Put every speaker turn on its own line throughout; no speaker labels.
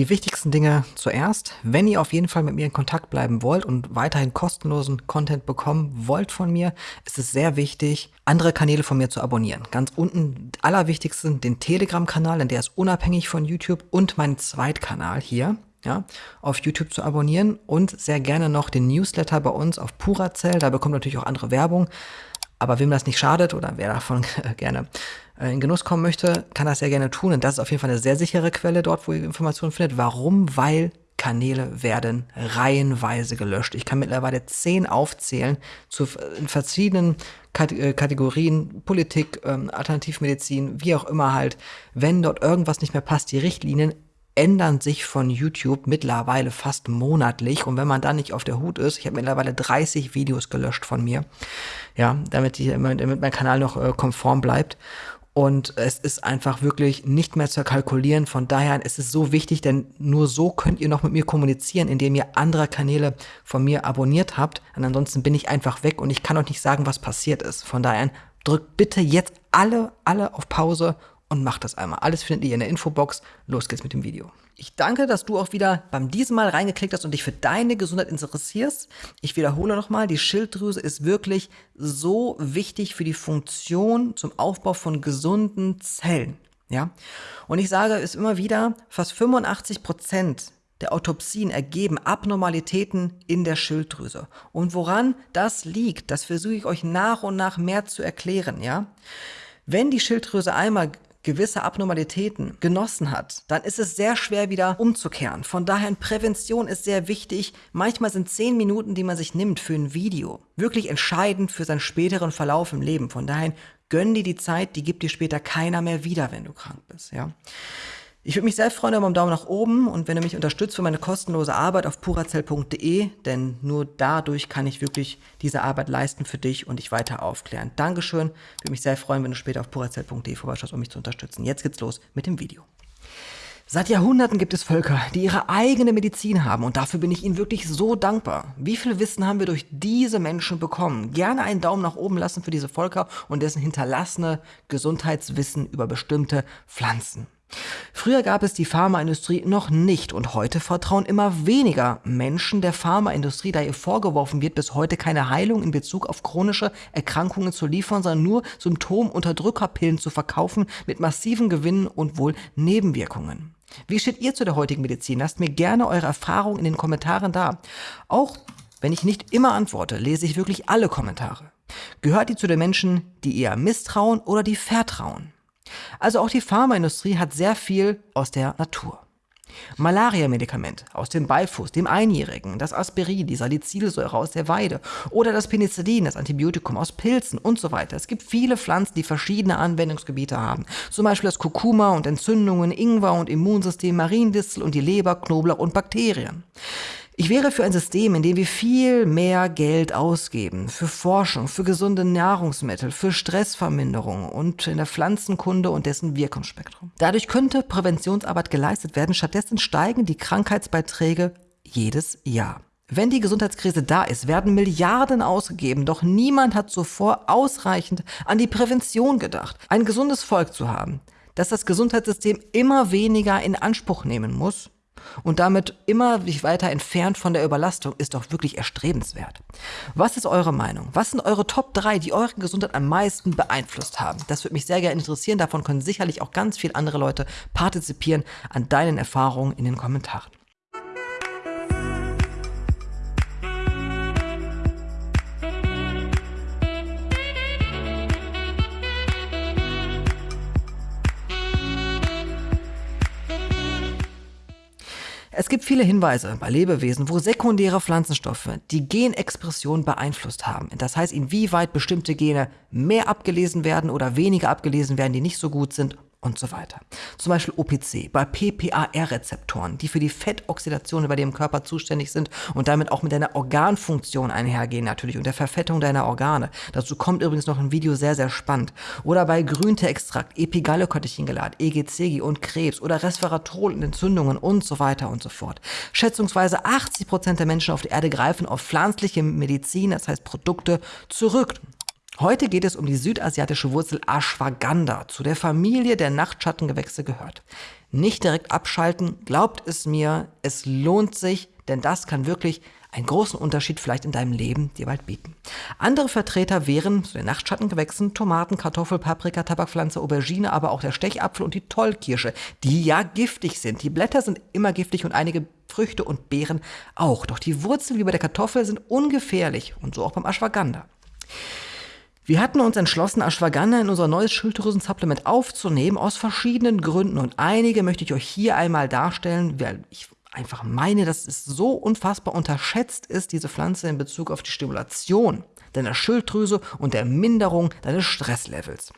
Die wichtigsten Dinge zuerst. Wenn ihr auf jeden Fall mit mir in Kontakt bleiben wollt und weiterhin kostenlosen Content bekommen wollt von mir, ist es sehr wichtig, andere Kanäle von mir zu abonnieren. Ganz unten allerwichtigsten den Telegram-Kanal, denn der ist unabhängig von YouTube und meinen Zweitkanal hier ja, auf YouTube zu abonnieren und sehr gerne noch den Newsletter bei uns auf Puracell. Da bekommt natürlich auch andere Werbung. Aber wem das nicht schadet oder wer davon gerne in Genuss kommen möchte, kann das sehr gerne tun. Und das ist auf jeden Fall eine sehr sichere Quelle dort, wo ihr Informationen findet. Warum? Weil Kanäle werden reihenweise gelöscht. Ich kann mittlerweile zehn aufzählen zu in verschiedenen äh, Kategorien, Politik, ähm, Alternativmedizin, wie auch immer halt. Wenn dort irgendwas nicht mehr passt, die Richtlinien ändern sich von YouTube mittlerweile fast monatlich. Und wenn man da nicht auf der Hut ist, ich habe mittlerweile 30 Videos gelöscht von mir, ja, damit, die, damit mein Kanal noch äh, konform bleibt. Und es ist einfach wirklich nicht mehr zu kalkulieren. Von daher ist es so wichtig, denn nur so könnt ihr noch mit mir kommunizieren, indem ihr andere Kanäle von mir abonniert habt. Und ansonsten bin ich einfach weg und ich kann euch nicht sagen, was passiert ist. Von daher drückt bitte jetzt alle, alle auf Pause und macht das einmal. Alles findet ihr in der Infobox. Los geht's mit dem Video. Ich danke, dass du auch wieder beim diesem Mal reingeklickt hast und dich für deine Gesundheit interessierst. Ich wiederhole nochmal, die Schilddrüse ist wirklich so wichtig für die Funktion zum Aufbau von gesunden Zellen. Ja? Und ich sage es immer wieder, fast 85 Prozent der Autopsien ergeben Abnormalitäten in der Schilddrüse. Und woran das liegt, das versuche ich euch nach und nach mehr zu erklären, ja? Wenn die Schilddrüse einmal gewisse Abnormalitäten genossen hat, dann ist es sehr schwer wieder umzukehren. Von daher Prävention ist sehr wichtig. Manchmal sind zehn Minuten, die man sich nimmt für ein Video, wirklich entscheidend für seinen späteren Verlauf im Leben. Von daher gönn dir die Zeit, die gibt dir später keiner mehr wieder, wenn du krank bist, ja. Ich würde mich sehr freuen über einen Daumen nach oben und wenn du mich unterstützt für meine kostenlose Arbeit auf purazell.de, denn nur dadurch kann ich wirklich diese Arbeit leisten für dich und dich weiter aufklären. Dankeschön. Ich würde mich sehr freuen, wenn du später auf purazell.de vorbeischaust, um mich zu unterstützen. Jetzt geht's los mit dem Video. Seit Jahrhunderten gibt es Völker, die ihre eigene Medizin haben und dafür bin ich ihnen wirklich so dankbar. Wie viel Wissen haben wir durch diese Menschen bekommen? Gerne einen Daumen nach oben lassen für diese Völker und dessen hinterlassene Gesundheitswissen über bestimmte Pflanzen. Früher gab es die Pharmaindustrie noch nicht und heute vertrauen immer weniger Menschen der Pharmaindustrie, da ihr vorgeworfen wird, bis heute keine Heilung in Bezug auf chronische Erkrankungen zu liefern, sondern nur Symptomunterdrückerpillen zu verkaufen mit massiven Gewinnen und wohl Nebenwirkungen. Wie steht ihr zu der heutigen Medizin? Lasst mir gerne eure Erfahrungen in den Kommentaren da. Auch wenn ich nicht immer antworte, lese ich wirklich alle Kommentare. Gehört ihr zu den Menschen, die eher misstrauen oder die vertrauen? Also auch die Pharmaindustrie hat sehr viel aus der Natur. Malaria-Medikament aus dem Beifuß, dem Einjährigen, das Aspirin, die Salicylsäure aus der Weide oder das Penicillin, das Antibiotikum aus Pilzen und so weiter. Es gibt viele Pflanzen, die verschiedene Anwendungsgebiete haben. Zum Beispiel das Kurkuma und Entzündungen, Ingwer und Immunsystem, Mariendistel und die Leber, Knoblauch und Bakterien. Ich wäre für ein System, in dem wir viel mehr Geld ausgeben für Forschung, für gesunde Nahrungsmittel, für Stressverminderung und in der Pflanzenkunde und dessen Wirkungsspektrum. Dadurch könnte Präventionsarbeit geleistet werden, stattdessen steigen die Krankheitsbeiträge jedes Jahr. Wenn die Gesundheitskrise da ist, werden Milliarden ausgegeben, doch niemand hat zuvor ausreichend an die Prävention gedacht. Ein gesundes Volk zu haben, das das Gesundheitssystem immer weniger in Anspruch nehmen muss, und damit immer weiter entfernt von der Überlastung ist doch wirklich erstrebenswert. Was ist eure Meinung? Was sind eure Top 3, die eure Gesundheit am meisten beeinflusst haben? Das würde mich sehr gerne interessieren. Davon können sicherlich auch ganz viele andere Leute partizipieren an deinen Erfahrungen in den Kommentaren. Es gibt viele Hinweise bei Lebewesen, wo sekundäre Pflanzenstoffe die Genexpression beeinflusst haben. Das heißt, inwieweit bestimmte Gene mehr abgelesen werden oder weniger abgelesen werden, die nicht so gut sind und so weiter. Zum Beispiel OPC bei PPAR-Rezeptoren, die für die Fettoxidation bei dem Körper zuständig sind und damit auch mit deiner Organfunktion einhergehen natürlich und der Verfettung deiner Organe. Dazu kommt übrigens noch ein Video sehr, sehr spannend. Oder bei Grünteextrakt, Epigallocatechingelat, EGCG und Krebs oder Resveratrol und Entzündungen und so weiter und so fort. Schätzungsweise 80 Prozent der Menschen auf der Erde greifen auf pflanzliche Medizin, das heißt Produkte, zurück. Heute geht es um die südasiatische Wurzel Ashwagandha, zu der Familie der Nachtschattengewächse gehört. nicht direkt abschalten. Glaubt es mir, es lohnt sich, denn das kann wirklich einen großen Unterschied vielleicht in deinem Leben dir bald bieten. Andere Vertreter wären zu den Nachtschattengewächsen Tomaten, Kartoffel, Paprika, Tabakpflanze, Aubergine, aber auch der Stechapfel und die Tollkirsche, die ja giftig sind. Die Blätter sind immer giftig und einige Früchte und Beeren auch. Doch die Wurzeln wie bei der Kartoffel sind ungefährlich und so auch beim Ashwagandha. Wir hatten uns entschlossen, Ashwagandha in unser neues Schilddrüsen-Supplement aufzunehmen, aus verschiedenen Gründen. Und einige möchte ich euch hier einmal darstellen, weil ich einfach meine, dass es so unfassbar unterschätzt ist, diese Pflanze in Bezug auf die Stimulation deiner Schilddrüse und der Minderung deines Stresslevels.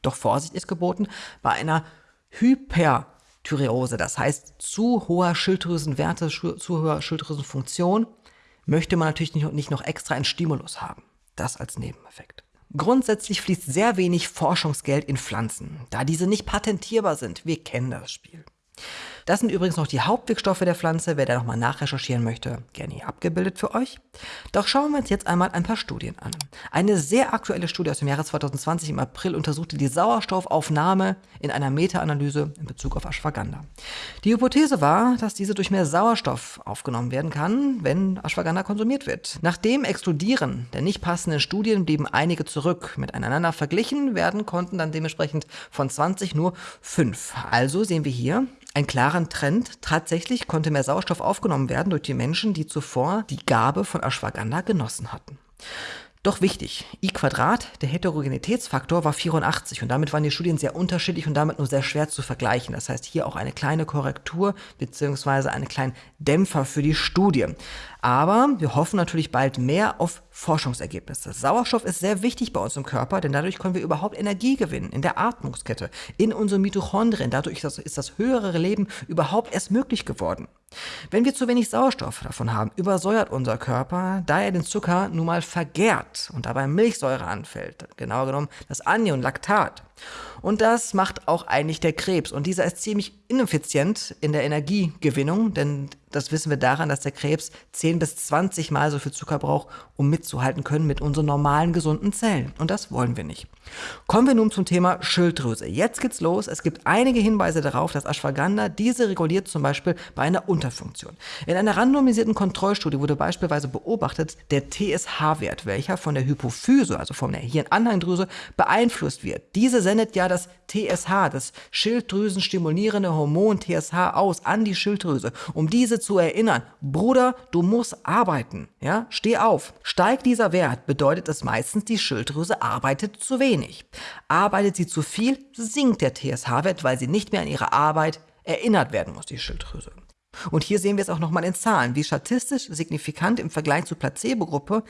Doch Vorsicht ist geboten bei einer Hyperthyreose, das heißt zu hoher Schilddrüsenwerte, zu hoher Schilddrüsenfunktion, möchte man natürlich nicht noch extra einen Stimulus haben. Das als Nebeneffekt. Grundsätzlich fließt sehr wenig Forschungsgeld in Pflanzen, da diese nicht patentierbar sind. Wir kennen das Spiel. Das sind übrigens noch die Hauptwirkstoffe der Pflanze. Wer da nochmal nachrecherchieren möchte, gerne hier abgebildet für euch. Doch schauen wir uns jetzt einmal ein paar Studien an. Eine sehr aktuelle Studie aus dem Jahre 2020 im April untersuchte die Sauerstoffaufnahme in einer Meta-Analyse in Bezug auf Ashwagandha. Die Hypothese war, dass diese durch mehr Sauerstoff aufgenommen werden kann, wenn Ashwagandha konsumiert wird. Nach dem Exkludieren der nicht passenden Studien blieben einige zurück. Miteinander verglichen werden konnten dann dementsprechend von 20 nur 5. Also sehen wir hier, einen klaren Trend. Tatsächlich konnte mehr Sauerstoff aufgenommen werden durch die Menschen, die zuvor die Gabe von Ashwagandha genossen hatten. Doch wichtig, I Quadrat, der Heterogenitätsfaktor, war 84 und damit waren die Studien sehr unterschiedlich und damit nur sehr schwer zu vergleichen. Das heißt hier auch eine kleine Korrektur bzw. einen kleinen Dämpfer für die Studie. Aber wir hoffen natürlich bald mehr auf Forschungsergebnisse. Sauerstoff ist sehr wichtig bei uns im Körper, denn dadurch können wir überhaupt Energie gewinnen in der Atmungskette, in unseren Mitochondrien. Dadurch ist das, ist das höhere Leben überhaupt erst möglich geworden. Wenn wir zu wenig Sauerstoff davon haben, übersäuert unser Körper, da er den Zucker nun mal vergärt und dabei Milchsäure anfällt, genauer genommen das Anion Laktat. Und das macht auch eigentlich der Krebs. Und dieser ist ziemlich ineffizient in der Energiegewinnung, denn das wissen wir daran, dass der Krebs 10 bis 20 Mal so viel Zucker braucht, um mitzuhalten können mit unseren normalen gesunden Zellen. Und das wollen wir nicht. Kommen wir nun zum Thema Schilddrüse. Jetzt geht's los. Es gibt einige Hinweise darauf, dass Ashwagandha diese reguliert, zum Beispiel bei einer Unterfunktion. In einer randomisierten Kontrollstudie wurde beispielsweise beobachtet, der TSH-Wert, welcher von der Hypophyse, also von der Hirnanheimdrüse, beeinflusst wird. Diese sendet ja das TSH, das Schilddrüsenstimulierende Hormon TSH aus an die Schilddrüse, um diese zu erinnern, Bruder, du musst arbeiten, ja, steh auf. Steigt dieser Wert, bedeutet es meistens, die Schilddrüse arbeitet zu wenig. Arbeitet sie zu viel, sinkt der TSH-Wert, weil sie nicht mehr an ihre Arbeit erinnert werden muss, die Schilddrüse. Und hier sehen wir es auch nochmal in Zahlen, wie statistisch signifikant im Vergleich zur Placebo-Gruppe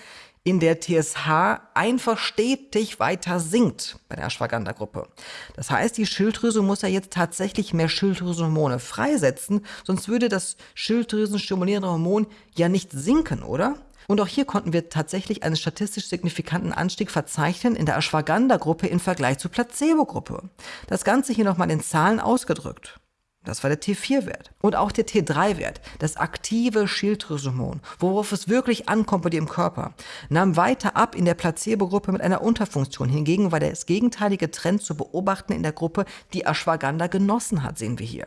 in der TSH einfach stetig weiter sinkt bei der Ashwagandha-Gruppe. Das heißt, die Schilddrüse muss ja jetzt tatsächlich mehr Schilddrüsenhormone freisetzen, sonst würde das Schilddrüsenstimulierende Hormon ja nicht sinken, oder? Und auch hier konnten wir tatsächlich einen statistisch signifikanten Anstieg verzeichnen in der Ashwagandha-Gruppe im Vergleich zur Placebo-Gruppe. Das Ganze hier nochmal in Zahlen ausgedrückt. Das war der T4-Wert. Und auch der T3-Wert, das aktive Schilddrüsenhormon, worauf es wirklich ankommt bei dir im Körper, nahm weiter ab in der Placebo-Gruppe mit einer Unterfunktion. Hingegen war das gegenteilige Trend zu beobachten in der Gruppe, die Ashwagandha genossen hat, sehen wir hier.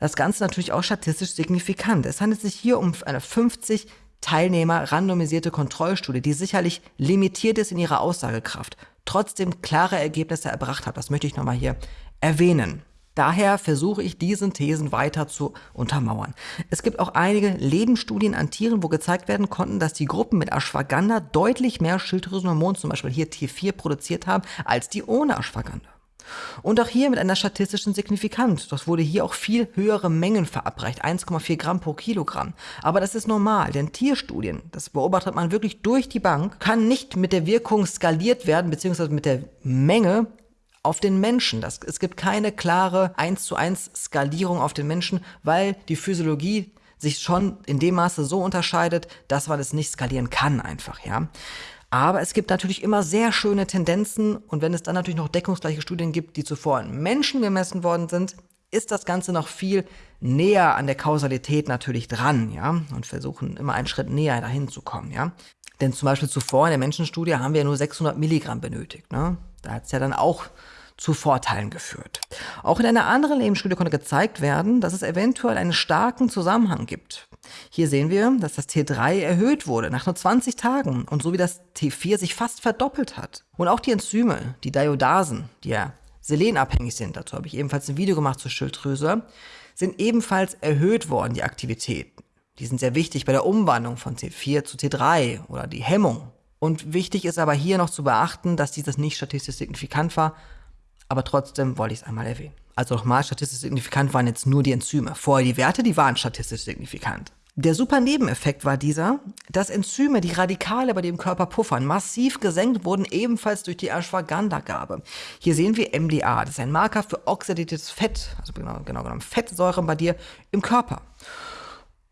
Das Ganze natürlich auch statistisch signifikant. Es handelt sich hier um eine 50 Teilnehmer randomisierte Kontrollstudie, die sicherlich limitiert ist in ihrer Aussagekraft, trotzdem klare Ergebnisse erbracht hat. Das möchte ich nochmal hier erwähnen. Daher versuche ich diesen Thesen weiter zu untermauern. Es gibt auch einige Lebensstudien an Tieren, wo gezeigt werden konnten, dass die Gruppen mit Ashwagandha deutlich mehr Schilddrüsenhormon, zum Beispiel hier T4, produziert haben, als die ohne Ashwagandha. Und auch hier mit einer statistischen Signifikanz. Das wurde hier auch viel höhere Mengen verabreicht, 1,4 Gramm pro Kilogramm. Aber das ist normal, denn Tierstudien, das beobachtet man wirklich durch die Bank, kann nicht mit der Wirkung skaliert werden, beziehungsweise mit der Menge auf den Menschen. Das, es gibt keine klare 1 zu 1 Skalierung auf den Menschen, weil die Physiologie sich schon in dem Maße so unterscheidet, dass man es nicht skalieren kann einfach, ja. Aber es gibt natürlich immer sehr schöne Tendenzen und wenn es dann natürlich noch deckungsgleiche Studien gibt, die zuvor an Menschen gemessen worden sind, ist das Ganze noch viel näher an der Kausalität natürlich dran, ja, und versuchen immer einen Schritt näher dahin zu kommen, ja. Denn zum Beispiel zuvor in der Menschenstudie haben wir ja nur 600 Milligramm benötigt, ne. Da hat es ja dann auch zu Vorteilen geführt. Auch in einer anderen Lebensstudie konnte gezeigt werden, dass es eventuell einen starken Zusammenhang gibt. Hier sehen wir, dass das T3 erhöht wurde nach nur 20 Tagen und so wie das T4 sich fast verdoppelt hat. Und auch die Enzyme, die Diodasen, die ja selenabhängig sind, dazu habe ich ebenfalls ein Video gemacht zur Schilddrüse, sind ebenfalls erhöht worden, die Aktivitäten. Die sind sehr wichtig bei der Umwandlung von T4 zu T3 oder die Hemmung. Und wichtig ist aber hier noch zu beachten, dass dieses nicht statistisch signifikant war, aber trotzdem wollte ich es einmal erwähnen. Also nochmal, statistisch signifikant waren jetzt nur die Enzyme. Vorher die Werte, die waren statistisch signifikant. Der super Nebeneffekt war dieser, dass Enzyme, die Radikale bei dem Körper puffern, massiv gesenkt wurden, ebenfalls durch die Ashwagandha-Gabe. Hier sehen wir MDA, das ist ein Marker für oxidatives Fett, also genau, genau genommen Fettsäuren bei dir im Körper.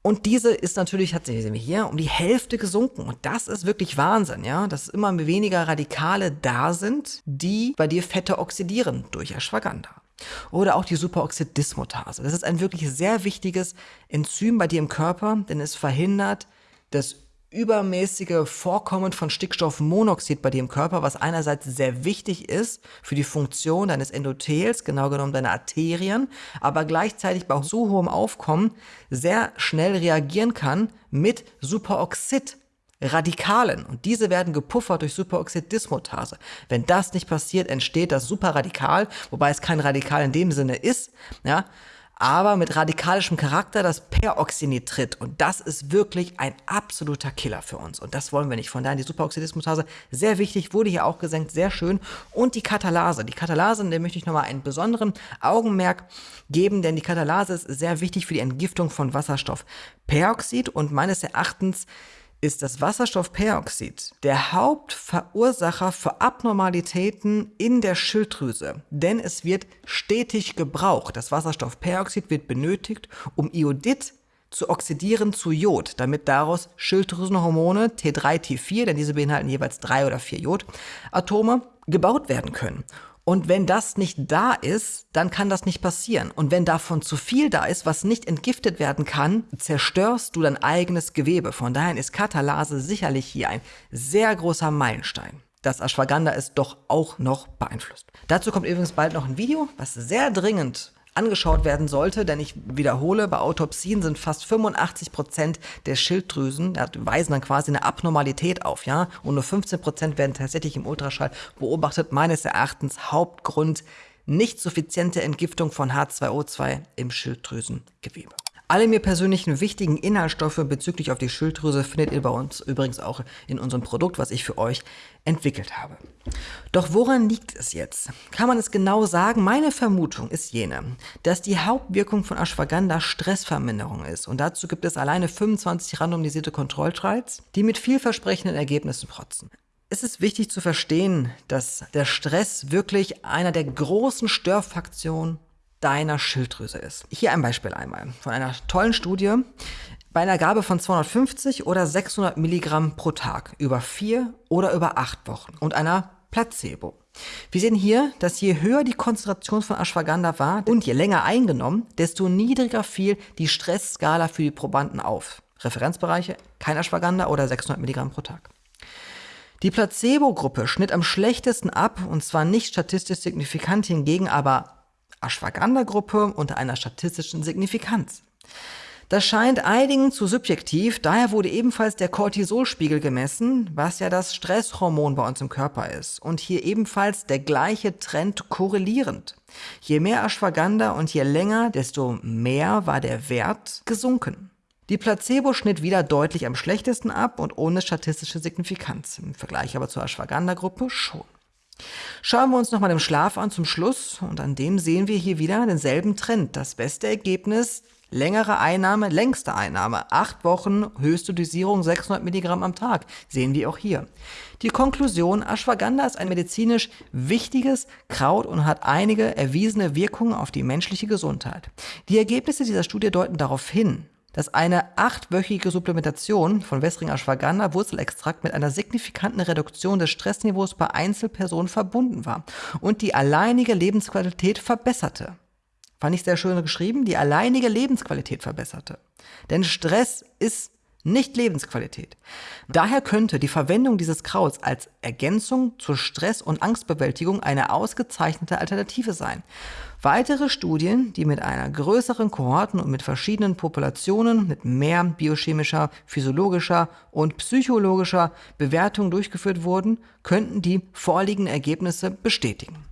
Und diese ist natürlich, hat wir hier, um die Hälfte gesunken. Und das ist wirklich Wahnsinn, ja, dass immer weniger Radikale da sind, die bei dir Fette oxidieren durch Ashwagandha. Oder auch die Superoxidismutase. Das ist ein wirklich sehr wichtiges Enzym bei dir im Körper, denn es verhindert das übermäßige Vorkommen von Stickstoffmonoxid bei dir im Körper, was einerseits sehr wichtig ist für die Funktion deines Endothels, genau genommen deiner Arterien, aber gleichzeitig bei so hohem Aufkommen sehr schnell reagieren kann mit Superoxid. Radikalen und diese werden gepuffert durch Superoxidismutase. Wenn das nicht passiert, entsteht das Superradikal, wobei es kein Radikal in dem Sinne ist, ja, aber mit radikalischem Charakter, das Peroxynitrit. Und das ist wirklich ein absoluter Killer für uns. Und das wollen wir nicht. Von daher die Superoxidismutase, sehr wichtig, wurde hier auch gesenkt, sehr schön. Und die Katalase. Die Katalase, in der möchte ich nochmal einen besonderen Augenmerk geben, denn die Katalase ist sehr wichtig für die Entgiftung von Wasserstoffperoxid und meines Erachtens ist das Wasserstoffperoxid der Hauptverursacher für Abnormalitäten in der Schilddrüse, denn es wird stetig gebraucht. Das Wasserstoffperoxid wird benötigt, um Iodid zu oxidieren zu Jod, damit daraus Schilddrüsenhormone T3, T4, denn diese beinhalten jeweils drei oder vier Jodatome, gebaut werden können. Und wenn das nicht da ist, dann kann das nicht passieren. Und wenn davon zu viel da ist, was nicht entgiftet werden kann, zerstörst du dein eigenes Gewebe. Von daher ist Katalase sicherlich hier ein sehr großer Meilenstein dass Ashwagandha es doch auch noch beeinflusst. Dazu kommt übrigens bald noch ein Video, was sehr dringend angeschaut werden sollte, denn ich wiederhole, bei Autopsien sind fast 85 Prozent der Schilddrüsen, ja, weisen dann quasi eine Abnormalität auf, ja, und nur 15 Prozent werden tatsächlich im Ultraschall beobachtet. Meines Erachtens Hauptgrund nicht suffiziente Entgiftung von H2O2 im Schilddrüsengewebe. Alle mir persönlichen wichtigen Inhaltsstoffe bezüglich auf die Schilddrüse findet ihr bei uns übrigens auch in unserem Produkt, was ich für euch entwickelt habe. Doch woran liegt es jetzt? Kann man es genau sagen? Meine Vermutung ist jene, dass die Hauptwirkung von Ashwagandha Stressverminderung ist. Und dazu gibt es alleine 25 randomisierte Kontrolltrials, die mit vielversprechenden Ergebnissen protzen. Es ist wichtig zu verstehen, dass der Stress wirklich einer der großen Störfaktionen deiner Schilddrüse ist. Hier ein Beispiel einmal von einer tollen Studie. Bei einer Gabe von 250 oder 600 Milligramm pro Tag über vier oder über acht Wochen und einer Placebo. Wir sehen hier, dass je höher die Konzentration von Ashwagandha war und je länger eingenommen, desto niedriger fiel die Stressskala für die Probanden auf. Referenzbereiche, kein Ashwagandha oder 600 Milligramm pro Tag. Die Placebo-Gruppe schnitt am schlechtesten ab und zwar nicht statistisch signifikant, hingegen aber Ashwagandha-Gruppe unter einer statistischen Signifikanz. Das scheint einigen zu subjektiv, daher wurde ebenfalls der Cortisolspiegel gemessen, was ja das Stresshormon bei uns im Körper ist. Und hier ebenfalls der gleiche Trend korrelierend. Je mehr Ashwagandha und je länger, desto mehr war der Wert gesunken. Die Placebo schnitt wieder deutlich am schlechtesten ab und ohne statistische Signifikanz. Im Vergleich aber zur Ashwagandha-Gruppe schon. Schauen wir uns nochmal den Schlaf an zum Schluss und an dem sehen wir hier wieder denselben Trend. Das beste Ergebnis, längere Einnahme, längste Einnahme, acht Wochen, höchste Dosierung 600 Milligramm am Tag, sehen wir auch hier. Die Konklusion, Ashwagandha ist ein medizinisch wichtiges Kraut und hat einige erwiesene Wirkungen auf die menschliche Gesundheit. Die Ergebnisse dieser Studie deuten darauf hin, dass eine achtwöchige Supplementation von Wässring Ashwagandha Wurzelextrakt mit einer signifikanten Reduktion des Stressniveaus bei Einzelpersonen verbunden war und die alleinige Lebensqualität verbesserte. Fand ich sehr schön geschrieben, die alleinige Lebensqualität verbesserte. Denn Stress ist nicht Lebensqualität. Daher könnte die Verwendung dieses Krauts als Ergänzung zur Stress- und Angstbewältigung eine ausgezeichnete Alternative sein. Weitere Studien, die mit einer größeren Kohorten und mit verschiedenen Populationen mit mehr biochemischer, physiologischer und psychologischer Bewertung durchgeführt wurden, könnten die vorliegenden Ergebnisse bestätigen.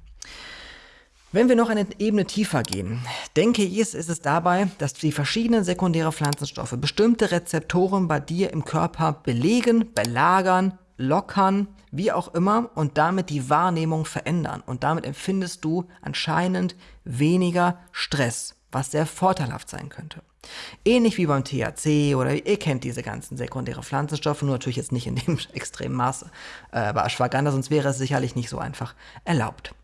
Wenn wir noch eine Ebene tiefer gehen, denke ich, ist es dabei, dass die verschiedenen sekundäre Pflanzenstoffe bestimmte Rezeptoren bei dir im Körper belegen, belagern, lockern, wie auch immer, und damit die Wahrnehmung verändern. Und damit empfindest du anscheinend weniger Stress, was sehr vorteilhaft sein könnte. Ähnlich wie beim THC oder ihr kennt diese ganzen sekundäre Pflanzenstoffe, nur natürlich jetzt nicht in dem extremen Maße äh, bei Ashwagandha, sonst wäre es sicherlich nicht so einfach erlaubt.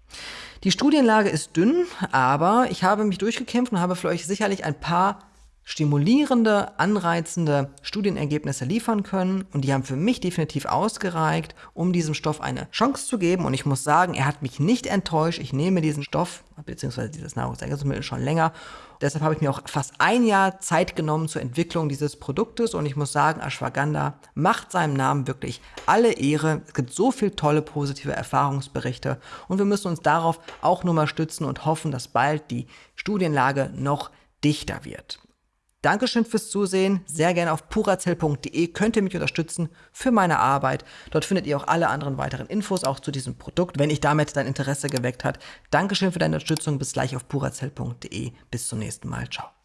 Die Studienlage ist dünn, aber ich habe mich durchgekämpft und habe für euch sicherlich ein paar stimulierende, anreizende Studienergebnisse liefern können und die haben für mich definitiv ausgereicht, um diesem Stoff eine Chance zu geben und ich muss sagen, er hat mich nicht enttäuscht. Ich nehme diesen Stoff bzw. dieses Nahrungsergänzungsmittel schon länger. Deshalb habe ich mir auch fast ein Jahr Zeit genommen zur Entwicklung dieses Produktes und ich muss sagen, Ashwagandha macht seinem Namen wirklich alle Ehre. Es gibt so viele tolle positive Erfahrungsberichte und wir müssen uns darauf auch nur mal stützen und hoffen, dass bald die Studienlage noch dichter wird. Dankeschön fürs Zusehen. Sehr gerne auf purazell.de könnt ihr mich unterstützen für meine Arbeit. Dort findet ihr auch alle anderen weiteren Infos auch zu diesem Produkt, wenn ich damit dein Interesse geweckt hat. Dankeschön für deine Unterstützung. Bis gleich auf purazell.de. Bis zum nächsten Mal. Ciao.